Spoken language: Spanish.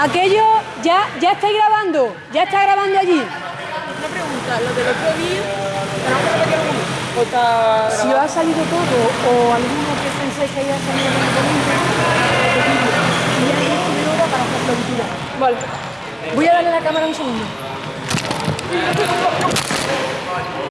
Aquello, ya, ya estáis grabando, ya está grabando allí. Una pregunta, lo del otro vídeo, Si ha salido todo o alguno que pensáis que haya salido en el momento. Y ya tenéis para hacer floritura. Vale. Voy a darle la cámara un segundo.